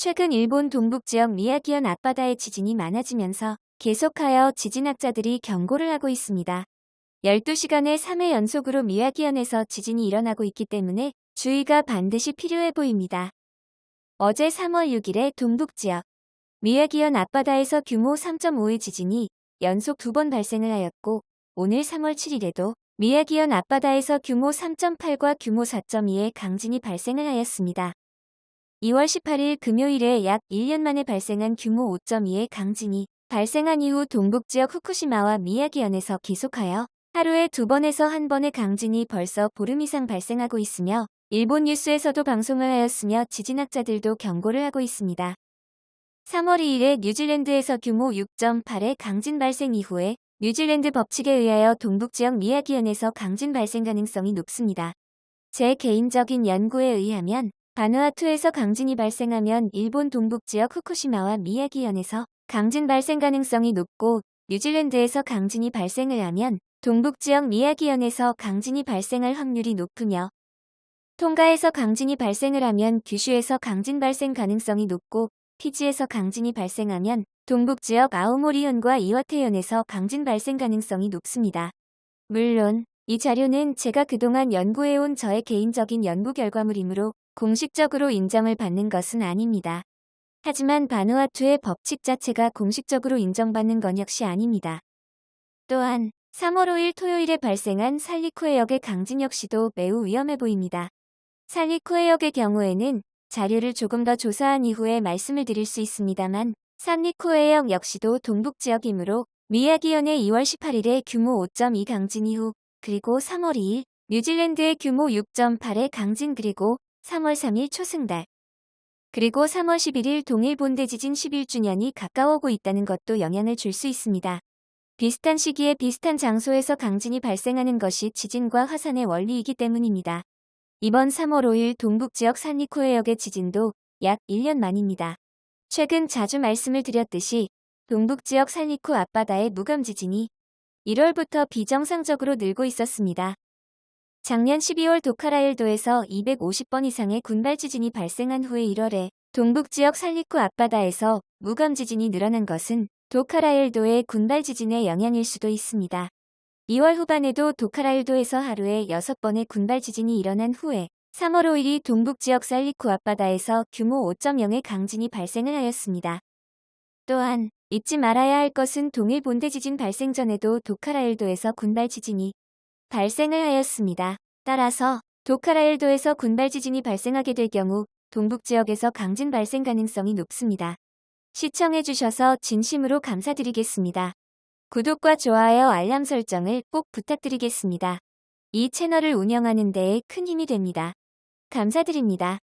최근 일본 동북지역 미야기현 앞바다의 지진이 많아지면서 계속하여 지진학자들이 경고를 하고 있습니다. 12시간에 3회 연속으로 미야기현에서 지진이 일어나고 있기 때문에 주의가 반드시 필요해 보입니다. 어제 3월 6일에 동북지역 미야기현 앞바다에서 규모 3.5의 지진이 연속 두 번 발생을 하였고 오늘 3월 7일에도 미야기현 앞바다에서 규모 3.8과 규모 4.2의 강진이 발생을 하였습니다. 2월 18일 금요일에 약 1년 만에 발생한 규모 5.2의 강진이 발생한 이후 동북 지역 후쿠시마와 미야기현에서 계속하여 하루에 두 번에서 한 번의 강진이 벌써 보름 이상 발생하고 있으며 일본 뉴스에서도 방송을 하였으며 지진학자들도 경고를 하고 있습니다. 3월 2일에 뉴질랜드에서 규모 6.8의 강진 발생 이후에 뉴질랜드 법칙에 의하여 동북지역 미야기현에서 강진 발생 가능성이 높습니다. 제 개인적인 연구에 의하면 바누아투에서 강진이 발생하면 일본 동북지역 후쿠시마와 미야기현에서 강진 발생 가능성이 높고 뉴질랜드에서 강진이 발생을 하면 동북지역 미야기현에서 강진이 발생할 확률이 높으며 통가에서 강진이 발생을 하면 규슈에서 강진 발생 가능성이 높고 피지에서 강진이 발생하면 동북지역 아오모리현과 이와테현에서 강진 발생 가능성이 높습니다. 물론 이 자료는 제가 그동안 연구해온 저의 개인적인 연구 결과물이므로 공식적으로 인정을 받는 것은 아닙니다. 하지만 바누아투의 법칙 자체가 공식적으로 인정받는 건 역시 아닙니다. 또한 3월 5일 토요일에 발생한 살리쿠 해역의 강진 역시도 매우 위험해 보입니다. 살리쿠 해역의 경우에는 자료를 조금 더 조사한 이후에 말씀을 드릴 수 있습니다만 산리쿠 해역 역시도 동북지역이므로 미야기현의 2월 18일에 규모 5.2 강진 이후 그리고 3월 2일 뉴질랜드의 규모 6.8의 강진 그리고 3월 3일 초승달 그리고 3월 11일 동일 본대 지진 11주년이 가까워오고 있다는 것도 영향을 줄 수 있습니다. 비슷한 시기에 비슷한 장소에서 강진이 발생하는 것이 지진과 화산의 원리이기 때문입니다. 이번 3월 5일 동북지역 산리코해역의 지진도 약 1년 만입니다. 최근 자주 말씀을 드렸듯이 동북지역 산리코 앞바다의 무감 지진이 1월부터 비정상적으로 늘고 있었습니다. 작년 12월 도카라일도에서 250번 이상의 군발 지진이 발생한 후에 1월에 동북지역 살리쿠 앞바다에서 무감 지진이 늘어난 것은 도카라일도의 군발 지진의 영향일 수도 있습니다. 2월 후반에도 도카라일도에서 하루에 6번의 군발 지진이 일어난 후에 3월 5일이 동북지역 살리쿠 앞바다에서 규모 5.0의 강진이 발생을 하였습니다. 또한 잊지 말아야 할 것은 동일 본대 지진 발생 전에도 도카라일도에서 군발 지진이 발생을 하였습니다. 따라서 도카라일도에서 군발 지진이 발생하게 될 경우 동북 지역에서 강진 발생 가능성이 높습니다. 시청해주셔서 진심으로 감사드리겠습니다. 구독과 좋아요 알람 설정을 꼭 부탁드리겠습니다. 이 채널을 운영하는 데에 큰 힘이 됩니다. 감사드립니다.